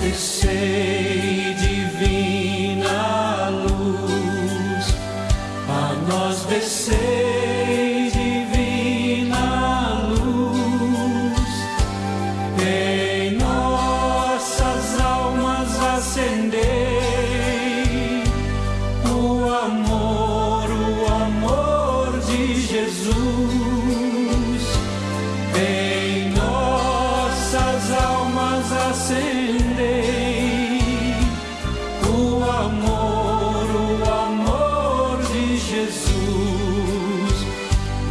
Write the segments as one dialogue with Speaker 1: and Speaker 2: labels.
Speaker 1: descei, divina luz, a nós descei, divina luz, em nossas almas acender o amor, o amor de Jesus. Em nossas almas acender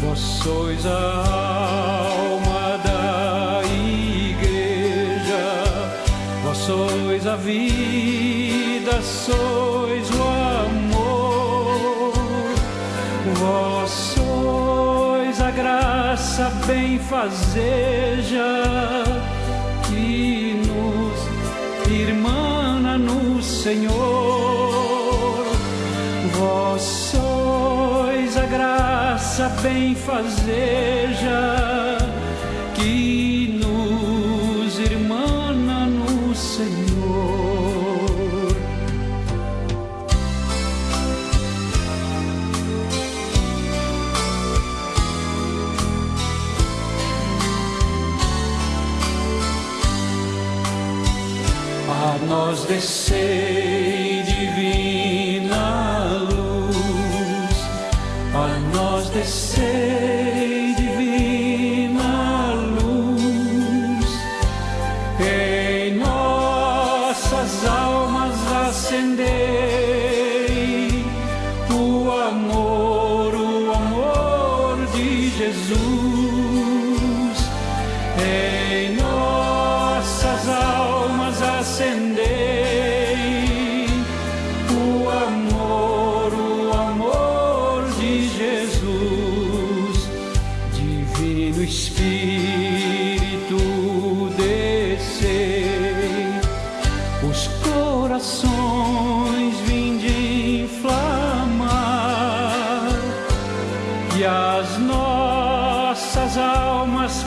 Speaker 1: vós sois a alma da igreja, vós sois a vida, sois o amor, vós sois a graça benfazeja que nos irmana no Senhor. Vós sois a graça benfazeja que nos irmana no Senhor. A nós descei a nós descei divina luz, em nossas almas acendei Jesus, Divino Espírito, descer os corações, vinde inflamar e as nossas almas.